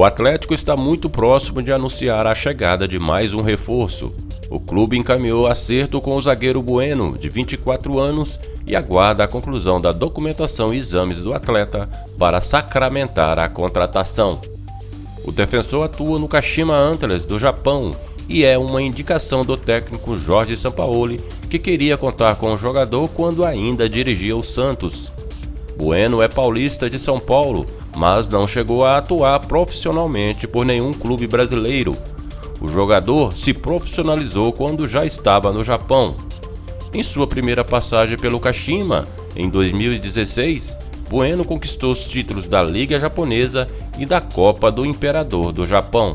O Atlético está muito próximo de anunciar a chegada de mais um reforço. O clube encaminhou acerto com o zagueiro Bueno, de 24 anos, e aguarda a conclusão da documentação e exames do atleta para sacramentar a contratação. O defensor atua no Kashima Antlers do Japão e é uma indicação do técnico Jorge Sampaoli, que queria contar com o jogador quando ainda dirigia o Santos. Bueno é paulista de São Paulo mas não chegou a atuar profissionalmente por nenhum clube brasileiro. O jogador se profissionalizou quando já estava no Japão. Em sua primeira passagem pelo Kashima, em 2016, Bueno conquistou os títulos da Liga Japonesa e da Copa do Imperador do Japão.